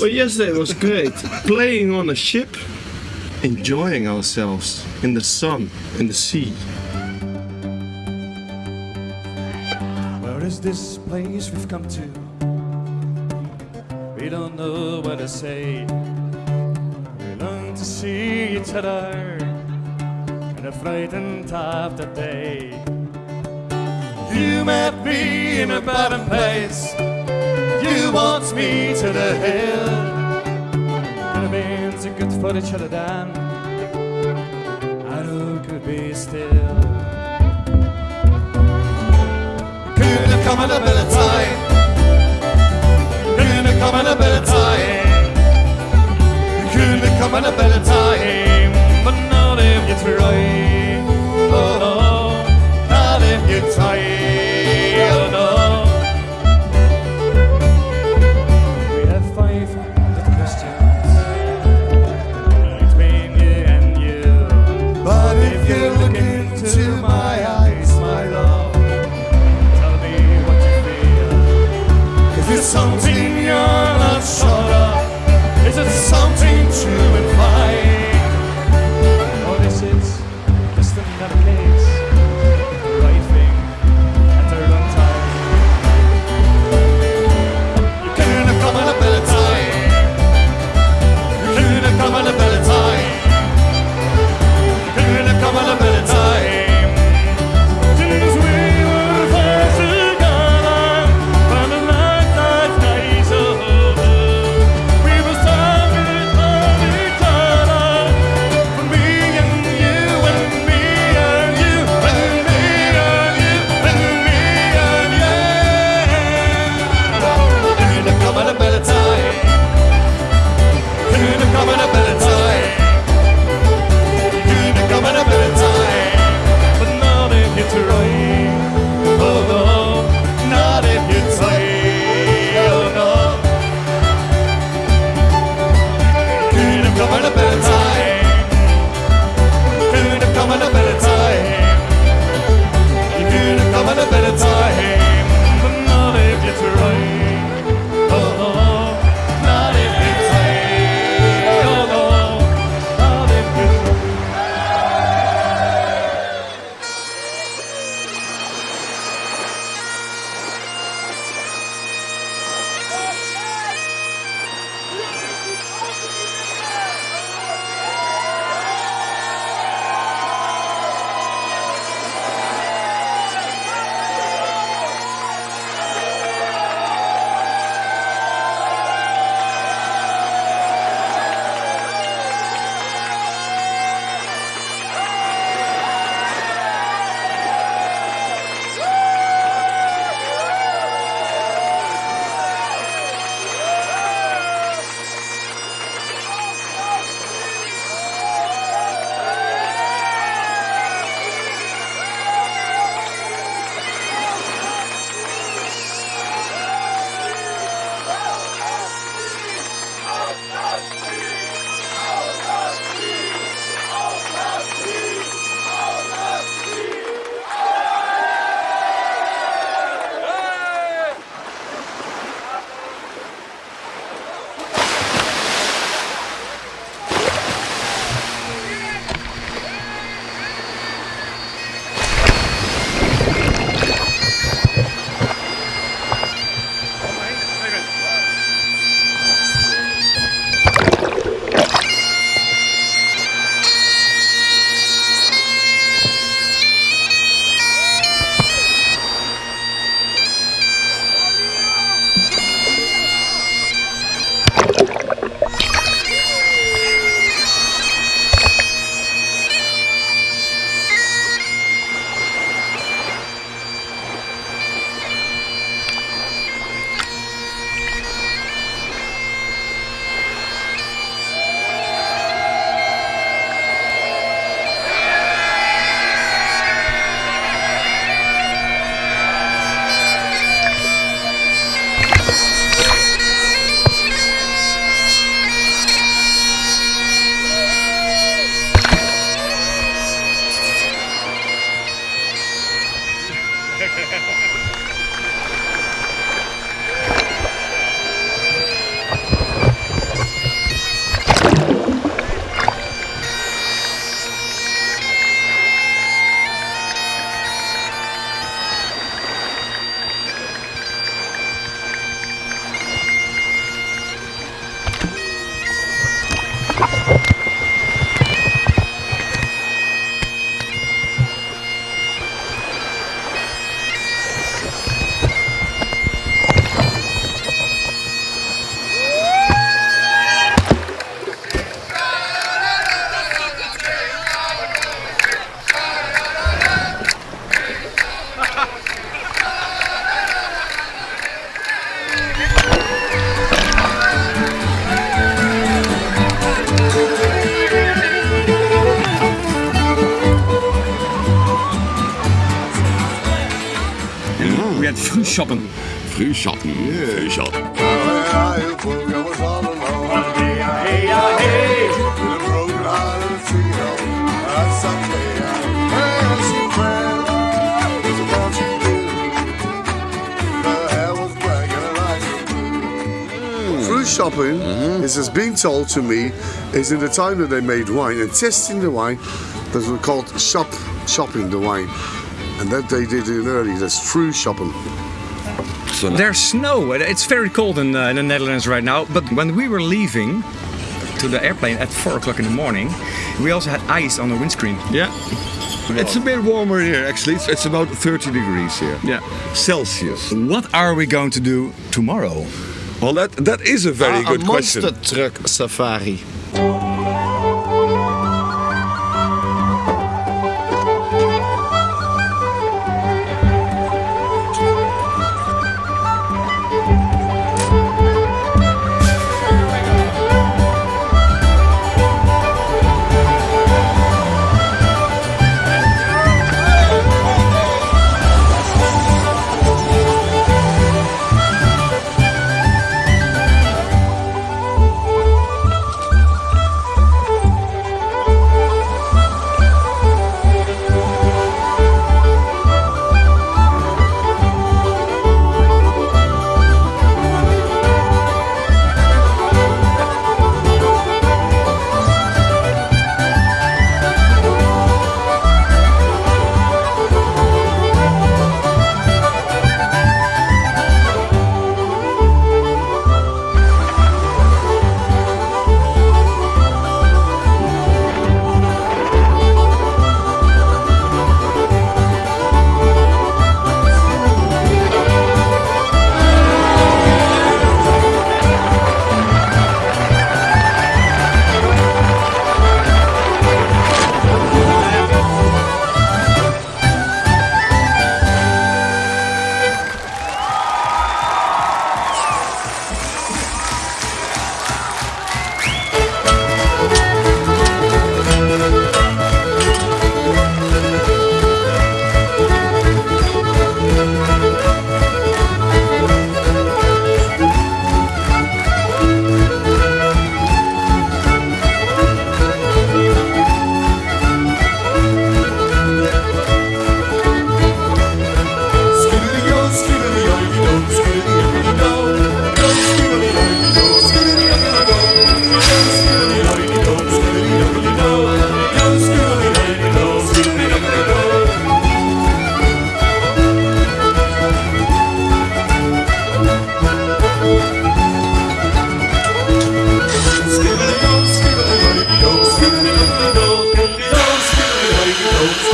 Well, yesterday was great. Playing on a ship, enjoying ourselves in the sun, in the sea. Where is this place we've come to? We don't know what to say. We long to see each other in a frightened of the day. You met me in a bottom place. You want me to the hill. And it means are good for other then. I know could be still. Could have come a better It's a so Frühschoppen. Frühschatten. Frühschatten. Fruit shopping mm. is has been told to me is in the time that they made wine and testing the wine that was called shop shopping the wine and that they did in early that's fruit shopping So There's snow. It's very cold in, uh, in the Netherlands right now. But when we were leaving to the airplane at 4 o'clock in the morning, we also had ice on the windscreen. Yeah. It's a bit warmer here actually. It's, it's about 30 degrees here. Yeah. Celsius. What are we going to do tomorrow? Well, that that is a very Ah, good a question. monster truck safari. Skibidi-doo, skibidi-doo, skibidi-doo, skibidi-doo, skibidi-doo, skibidi-doo,